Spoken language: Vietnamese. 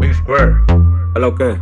Big Square. Hello, ¿qué?